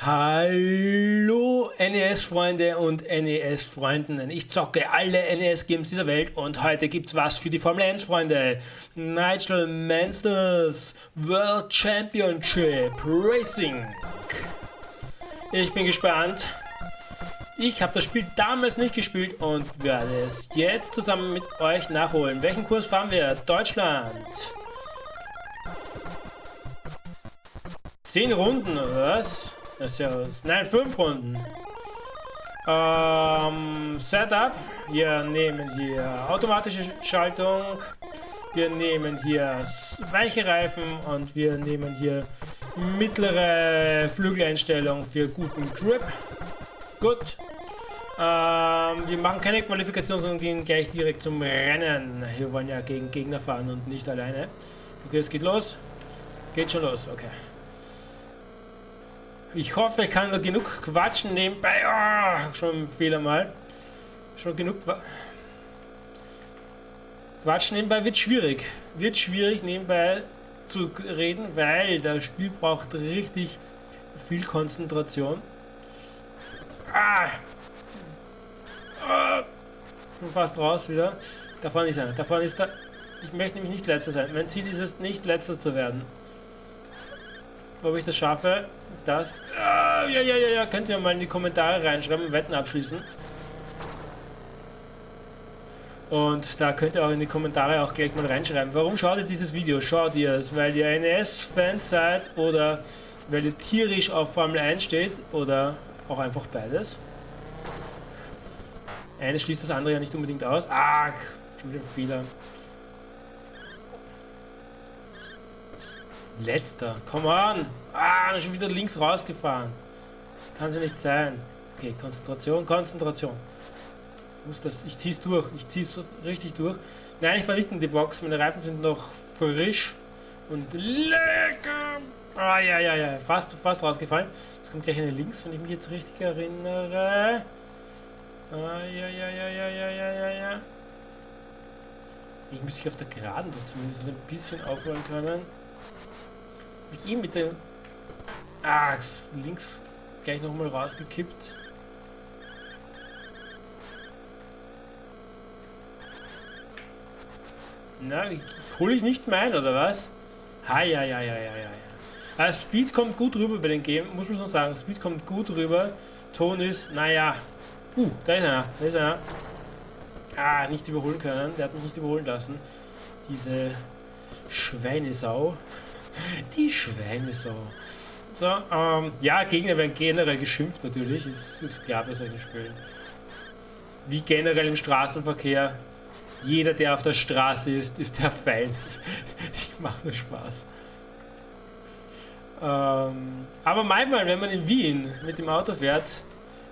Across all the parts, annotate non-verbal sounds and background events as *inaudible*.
Hallo NES-Freunde und NES-Freundinnen. Ich zocke alle NES-Games dieser Welt und heute gibt's was für die Formel 1-Freunde. Nigel Mansell's World Championship Racing. Ich bin gespannt. Ich habe das Spiel damals nicht gespielt und werde es jetzt zusammen mit euch nachholen. Welchen Kurs fahren wir? Deutschland. Zehn Runden, oder was? Das ist ja was. Nein, fünf Runden. Ähm, Setup. Wir nehmen hier automatische Schaltung. Wir nehmen hier weiche Reifen und wir nehmen hier mittlere Flügeleinstellung für guten Grip. Gut. Ähm, wir machen keine Qualifikation, sondern gehen gleich direkt zum Rennen. Wir wollen ja gegen Gegner fahren und nicht alleine. Okay, es geht los. Geht schon los, okay. Ich hoffe, ich kann genug quatschen nebenbei. Oh, schon Fehler mal. Schon genug. Quatschen nebenbei wird schwierig. Wird schwierig nebenbei zu reden, weil das Spiel braucht richtig viel Konzentration. Ah! ah. Fast raus wieder. Da vorne ist er. Da vorne ist er. Ich möchte nämlich nicht letzter sein. Mein Ziel ist es nicht letzter zu werden. Ob ich das schaffe, das... Äh, ja, ja, ja, ja, könnt ihr mal in die Kommentare reinschreiben, Wetten abschließen. Und da könnt ihr auch in die Kommentare auch gleich mal reinschreiben. Warum schaut ihr dieses Video? Schaut ihr es, weil ihr NES-Fans seid oder weil ihr tierisch auf Formel 1 steht oder auch einfach beides? Eines schließt das andere ja nicht unbedingt aus. Ah, schon wieder Fehler. Letzter. Come on. Ah, schon wieder links rausgefahren. Kann sie nicht sein. Okay, Konzentration, Konzentration. Muss das, ich zieh's durch. Ich zieh's richtig durch. Nein, ich war nicht in die Box. Meine Reifen sind noch frisch und lecker. Ah, ja, ja, ja. Fast, fast rausgefallen. Jetzt kommt gleich eine links, wenn ich mich jetzt richtig erinnere. Ah, ja, ja, ja, ja, ja, ja, ja, ja. Ich müsste auf der Geraden doch zumindest ein bisschen aufholen können ihn mit dem... Ah, links gleich nochmal rausgekippt. Na, hole ich nicht mein, oder was? Ha, ja, ja, ja, ja, ja. Also Speed kommt gut rüber bei den Game, muss man so sagen. Speed kommt gut rüber. Ton ist, naja. Uh, da ist einer, da ist einer. Ah, nicht überholen können. Der hat mich nicht überholen lassen. Diese Schweinesau. Die Schweine so. So, ähm, ja, Gegner werden generell geschimpft natürlich, ist, ist klar bei solchen Spielen. Wie generell im Straßenverkehr. Jeder, der auf der Straße ist, ist der Feind. *laughs* ich mache nur Spaß. Ähm, aber manchmal, wenn man in Wien mit dem Auto fährt,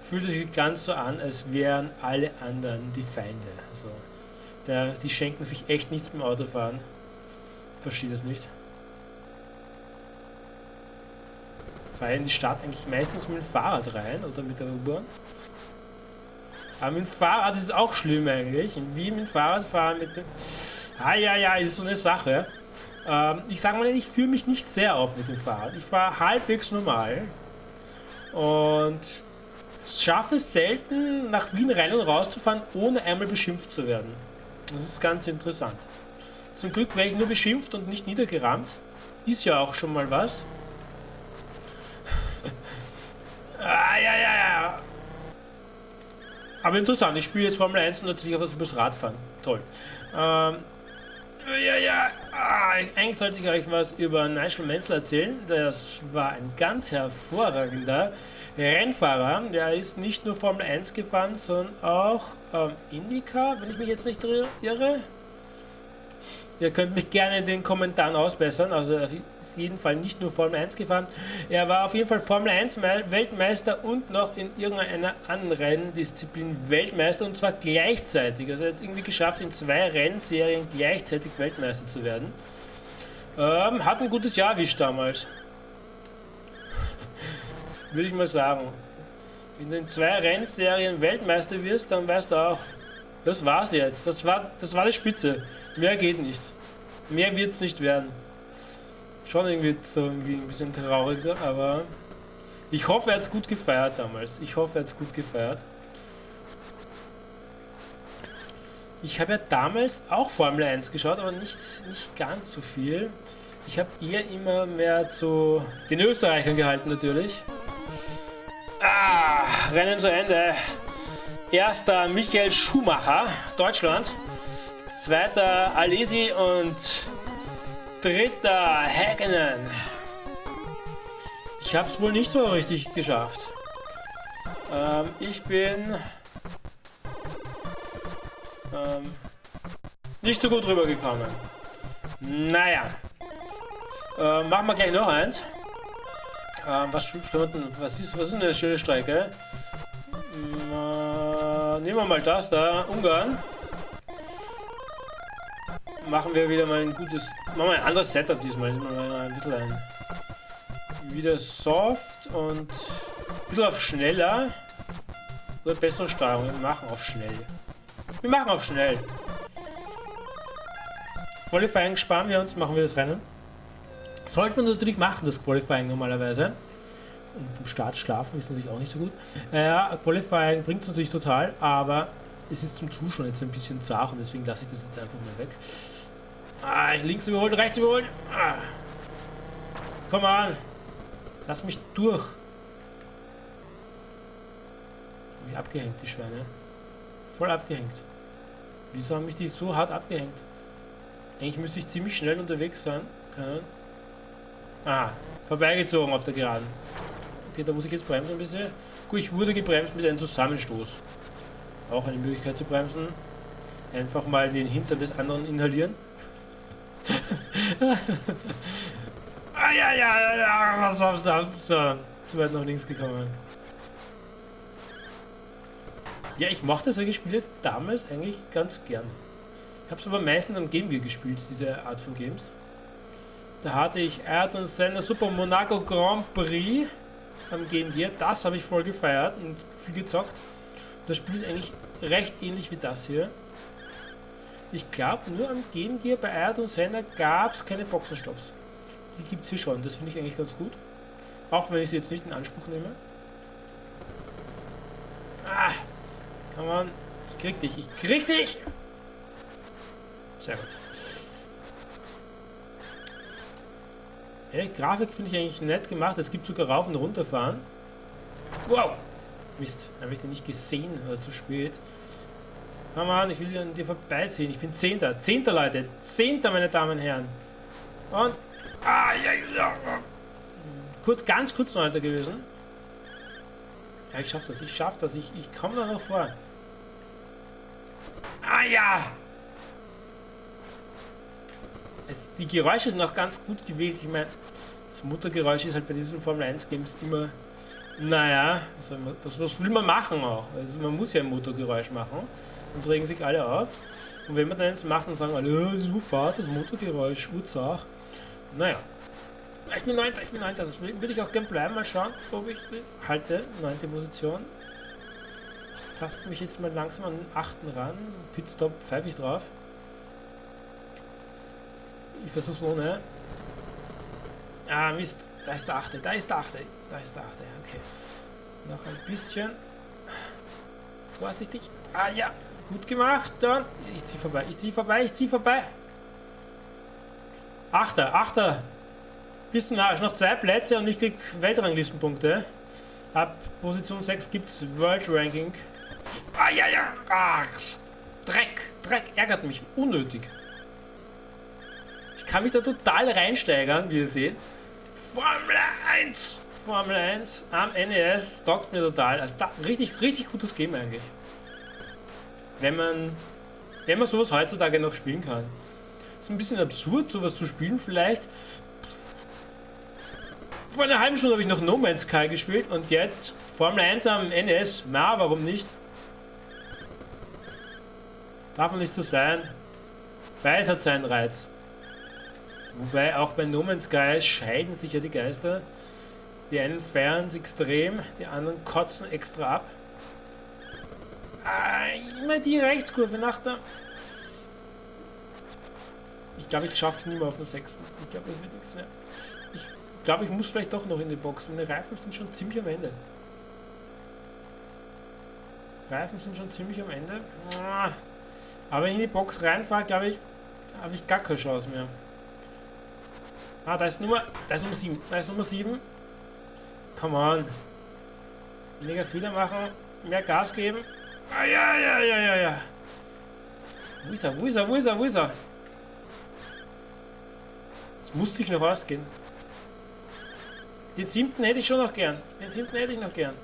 fühlt es sich ganz so an, als wären alle anderen die Feinde. Also, der, die schenken sich echt nichts beim Autofahren. Verstehe das nicht. Fahre in die Stadt eigentlich meistens mit dem Fahrrad rein oder mit der U-Bahn. Aber mit dem Fahrrad ist es auch schlimm eigentlich. In Wien mit dem Fahrrad fahren mit dem... Ah ja, ja, ist so eine Sache. Ähm, ich sage mal, ich fühle mich nicht sehr auf mit dem Fahrrad. Ich fahre halbwegs normal. Und schaffe es selten, nach Wien rein und raus zu fahren, ohne einmal beschimpft zu werden. Das ist ganz interessant. Zum Glück werde ich nur beschimpft und nicht niedergerammt. Ist ja auch schon mal was. Ah, ja, ja, ja. Aber interessant, ich spiele jetzt Formel 1 und natürlich auch was übers Radfahren. Toll. Ähm, ja, ja. Ah, eigentlich sollte ich euch was über Nigel Mansell erzählen. Das war ein ganz hervorragender Rennfahrer. Der ist nicht nur Formel 1 gefahren, sondern auch ähm, IndyCar, wenn ich mich jetzt nicht irre. Ihr könnt mich gerne in den Kommentaren ausbessern. Also jeden Fall nicht nur Formel 1 gefahren. Er war auf jeden Fall Formel 1 Weltmeister und noch in irgendeiner anderen Disziplin Weltmeister und zwar gleichzeitig. Also er hat es irgendwie geschafft, in zwei Rennserien gleichzeitig Weltmeister zu werden. Ähm, hat ein gutes Jahr erwischt damals. *laughs* Würde ich mal sagen. Wenn du in zwei Rennserien Weltmeister wirst, dann weißt du auch, das war's jetzt. Das war, das war die Spitze. Mehr geht nicht. Mehr wird's nicht werden. Schon irgendwie so irgendwie ein bisschen traurig, aber Ich hoffe, er hat es gut gefeiert damals. Ich hoffe, er hat es gut gefeiert. Ich habe ja damals auch Formel 1 geschaut, aber nicht, nicht ganz so viel. Ich habe eher immer mehr zu den Österreichern gehalten natürlich. Ah, Rennen zu Ende. Erster Michael Schumacher, Deutschland. Zweiter Alesi und dritter Häkkinen. Ich habe es wohl nicht so richtig geschafft. Ähm, ich bin ähm, nicht so gut rübergekommen. Naja. Ähm, machen wir gleich noch eins. Ähm, was, was, ist, was ist eine schöne Strecke? Äh, nehmen wir mal das da, Ungarn. Machen wir wieder mal ein gutes, machen wir ein anderes Setup diesmal. Mal ein bisschen ein, wieder soft und ein bisschen auf schneller. Oder bessere Steuerung. Wir machen auf schnell. Wir machen auf schnell. Qualifying sparen wir uns, machen wir das Rennen. Sollte man natürlich machen, das Qualifying normalerweise. Und beim Start schlafen ist natürlich auch nicht so gut. Äh, Qualifying bringt es natürlich total, aber es ist zum Zuschauen jetzt ein bisschen zart und deswegen lasse ich das jetzt einfach mal weg. Ah, links überholen, rechts überholen. Ah. Komm an. Lass mich durch. Wie abgehängt, die Schweine. Voll abgehängt. Wieso haben mich die so hart abgehängt? Eigentlich müsste ich ziemlich schnell unterwegs sein können. Ah, vorbeigezogen auf der Geraden. Okay, da muss ich jetzt bremsen ein bisschen. Gut, ich wurde gebremst mit einem Zusammenstoß. Auch eine Möglichkeit zu bremsen. Einfach mal den Hintern des anderen inhalieren. Ah ja, was war's da? So, zu weit nach links gekommen. Ja, ich mochte solche Spiele damals eigentlich ganz gern. Ich habe es aber meistens am Game Gear gespielt, diese Art von Games. Da hatte ich Ayrton Senna Super Monaco Grand Prix am Game Gear. Das habe ich voll gefeiert und viel gezockt. Das Spiel ist eigentlich recht ähnlich wie das hier. Ich glaube, nur am Game Gear bei Ayrton Senna gab es keine Boxenstops. Die gibt es hier schon. Das finde ich eigentlich ganz gut. Auch wenn ich sie jetzt nicht in Anspruch nehme. Ah, Come on. Ich krieg dich. Ich krieg dich! Sehr gut. Hey, Grafik finde ich eigentlich nett gemacht. Es gibt sogar rauf und runter fahren. Wow! Mist, habe ich den nicht gesehen oder zu spät. Come on, ich will an dir vorbeiziehen. Ich bin Zehnter. Zehnter, Leute. Zehnter, meine Damen und Herren. Und... Ah, ja, ja. Kurz, ganz kurz Neunter gewesen. Ja, ich schaff das. Ich schaff das. Ich, ich komme da noch vor. Ah ja! Es, die Geräusche sind auch ganz gut gewählt. Ich meine, das Motorgeräusch ist halt bei diesen Formel 1 Games immer, naja, was, was will man machen auch? Also man muss ja ein Motorgeräusch machen. Sonst regen sich alle auf. Und wenn man dann jetzt macht, dann sagen alle, oh, das ist Fahrt, das Motorgeräusch, Urzach. Naja. Ich bin 9. Ich bin 9. Das würde ich auch gern bleiben. Mal schauen, ob ich das halte. 9. Position taste mich jetzt mal langsam an den 8. ran. Pitstop pfeife ich drauf. Ich versuch's ohne. Ah, Mist. Da ist der 8. Da ist der 8. Da ist der 8. Okay. Noch ein bisschen. Vorsichtig. Ah ja. Gut gemacht. Dann. Ich zieh vorbei. Ich zieh vorbei. Ich zieh vorbei. Achter. Achter. Bist du narrisch? Noch zwei Plätze und ich krieg Weltranglistenpunkte. Ab Position 6 gibt's World Ranking. Ah, ja, ja. Ach, Dreck. Dreck ärgert mich. Unnötig. Ich kann mich da total reinsteigern, wie ihr seht. Formel 1. Formel 1 am NES taugt mir total. Also da, richtig, richtig gutes Game eigentlich. Wenn man, wenn man sowas heutzutage noch spielen kann. Ist ein bisschen absurd, sowas zu spielen vielleicht. Vor einer halben Stunde habe ich noch No Man's Sky gespielt und jetzt Formel 1 am NES. Na, warum nicht? Darf man nicht so sein. Beides hat seinen Reiz. Wobei auch bei No Man's Sky scheiden sich ja die Geister. Die einen feiern es extrem, die anderen kotzen extra ab. Ah, immer die Rechtskurve nach der... Ich glaube, ich schaffe es nie mehr auf den sechsten. Ich glaube, das wird nichts mehr. Ich glaube, ich muss vielleicht doch noch in die Box. Meine Reifen sind schon ziemlich am Ende. Reifen sind schon ziemlich am Ende. Aber wenn ich in die Box reinfahre, glaube ich, habe ich gar keine Chance mehr. Ah, da ist Nummer, da ist Nummer 7. Da ist Nummer 7. Come on. Weniger Fehler machen, mehr Gas geben. Ah, ja, ja, ja, ja, ja. Wo ist er, wo ist er, wo ist er, wo ist er? Das musste ich noch ausgehen. Den siebten hätte ich schon noch gern. Den siebten hätte ich noch gern.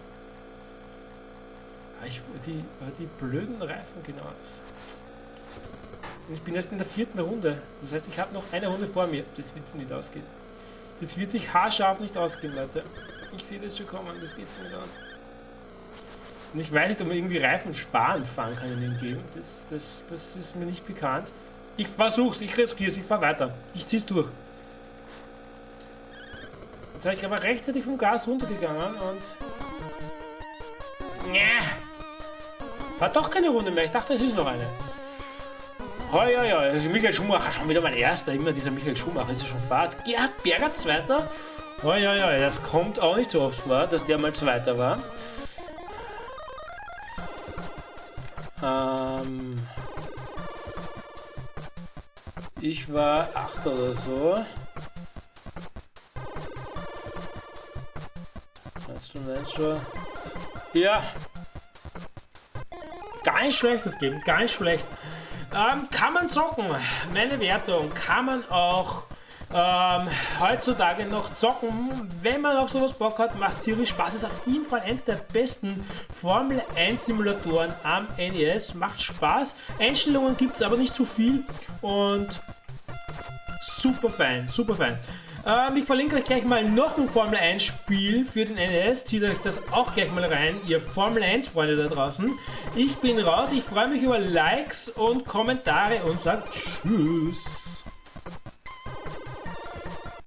Ah, ich, die, die blöden Reifen genau. Ich bin jetzt in der vierten Runde. Das heißt, ich habe noch eine Runde vor mir. Das wird nicht ausgehen. Das wird sich haarscharf nicht ausgehen, Leute. Ich sehe das schon kommen. Das geht nicht aus. Und ich weiß nicht, ob man irgendwie Reifen sparend fahren kann in dem Game. Das, das, das ist mir nicht bekannt. Ich versuch's, ich riskiere es, ich fahre weiter. Ich zieh's durch. Jetzt habe ich aber rechtzeitig vom Gas runtergegangen und... Ja. War doch keine Runde mehr. Ich dachte, es ist noch eine. Oh, ja, ja, Michael Schumacher, schon wieder mein erster. Immer dieser Michael Schumacher ist ja schon Fahrt. Gerhard Berger Zweiter. Oh, ja, ja, das kommt auch nicht so oft vor, dass der mal Zweiter war. Ähm, ich war 8 oder so. Ja. Gar nicht schlecht das Game, gar nicht schlecht. Ähm, kann man zocken? Meine Wertung, kann man auch ähm, heutzutage noch zocken. Wenn man auf sowas Bock hat, macht tierisch Spaß. Ist auf jeden Fall eins der besten Formel 1 Simulatoren am NES. Macht Spaß. Einstellungen gibt es aber nicht zu viel und super fein, super fein. Ähm, ich verlinke euch gleich mal noch ein Formel 1 Spiel für den NES. Zieht euch das auch gleich mal rein, ihr Formel 1 Freunde da draußen. Ich bin raus, ich freue mich über Likes und Kommentare und sage Tschüss.